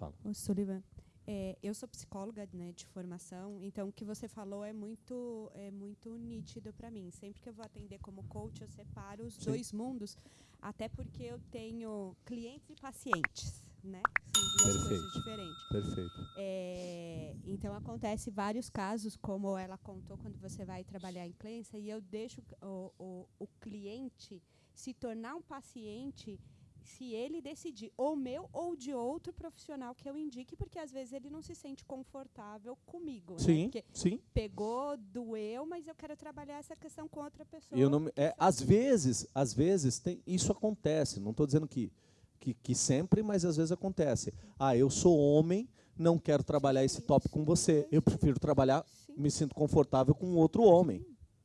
Fala. Ô, Sullivan, é, eu sou psicóloga né, de formação, então o que você falou é muito, é muito nítido para mim. Sempre que eu vou atender como coach, eu separo os Sim. dois mundos, até porque eu tenho clientes e pacientes, né? São duas Perfeito. coisas diferentes. Perfeito. É, então acontece vários casos, como ela contou quando você vai trabalhar em clínica, e eu deixo o, o, o cliente se tornar um paciente se ele decidir, ou meu ou de outro profissional que eu indique, porque às vezes ele não se sente confortável comigo. Sim, né? Porque sim. Pegou, doeu, mas eu quero trabalhar essa questão com outra pessoa. Eu não, é, às vezes, às vezes tem, isso acontece. Não estou dizendo que, que, que sempre, mas às vezes acontece. Ah, eu sou homem, não quero trabalhar esse tópico com você. Eu prefiro trabalhar, me sinto confortável com outro homem.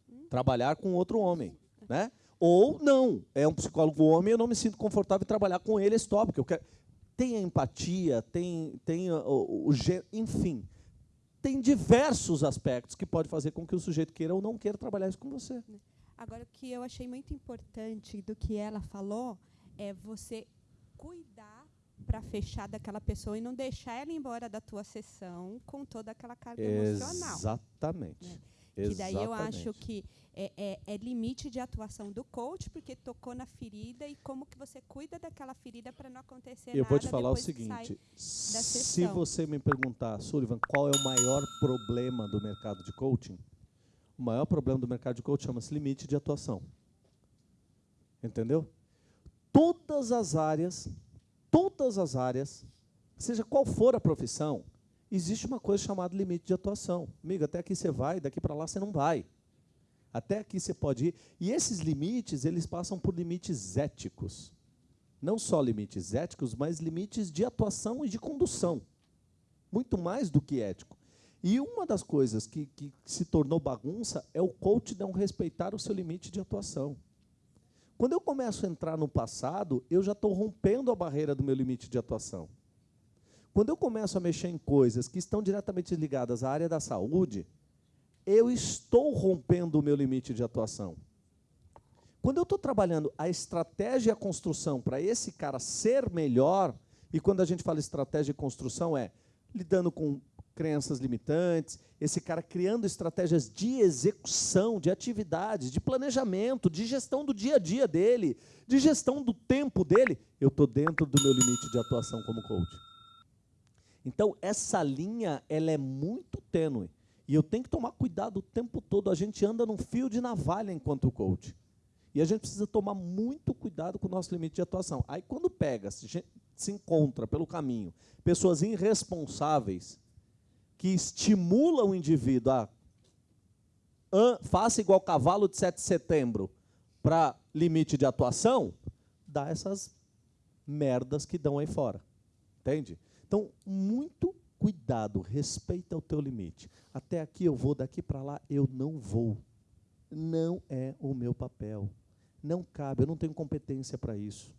Hum. Trabalhar com outro homem, né? Ou não, é um psicólogo homem, eu não me sinto confortável em trabalhar com ele esse tópico. Eu quero... Tem a empatia, tem, tem o, o, o enfim, tem diversos aspectos que pode fazer com que o sujeito queira ou não queira trabalhar isso com você. Agora, o que eu achei muito importante do que ela falou é você cuidar para fechar daquela pessoa e não deixar ela embora da tua sessão com toda aquela carga emocional. Exatamente. Né? Que daí eu acho que é, é, é, limite de atuação do coach, porque tocou na ferida e como que você cuida daquela ferida para não acontecer eu nada. Eu vou te falar o seguinte: se você me perguntar, Sullivan, qual é o maior problema do mercado de coaching? O maior problema do mercado de coaching chama-se limite de atuação. Entendeu? Todas as áreas, todas as áreas, seja qual for a profissão, existe uma coisa chamada limite de atuação. Amigo, até aqui você vai, daqui para lá você não vai. Até aqui você pode ir. E esses limites, eles passam por limites éticos. Não só limites éticos, mas limites de atuação e de condução. Muito mais do que ético. E uma das coisas que, que se tornou bagunça é o coach não respeitar o seu limite de atuação. Quando eu começo a entrar no passado, eu já estou rompendo a barreira do meu limite de atuação. Quando eu começo a mexer em coisas que estão diretamente ligadas à área da saúde, eu estou rompendo o meu limite de atuação. Quando eu estou trabalhando a estratégia e a construção para esse cara ser melhor, e quando a gente fala estratégia e construção é lidando com crenças limitantes, esse cara criando estratégias de execução, de atividades, de planejamento, de gestão do dia a dia dele, de gestão do tempo dele, eu estou dentro do meu limite de atuação como coach. Então, essa linha ela é muito tênue. E eu tenho que tomar cuidado o tempo todo. A gente anda num fio de navalha enquanto coach. E a gente precisa tomar muito cuidado com o nosso limite de atuação. Aí, quando pega, se, se encontra pelo caminho pessoas irresponsáveis que estimulam o indivíduo a faça igual cavalo de 7 de setembro para limite de atuação, dá essas merdas que dão aí fora. Entende? Então, muito cuidado, respeita o teu limite. Até aqui eu vou, daqui para lá eu não vou. Não é o meu papel. Não cabe, eu não tenho competência para isso.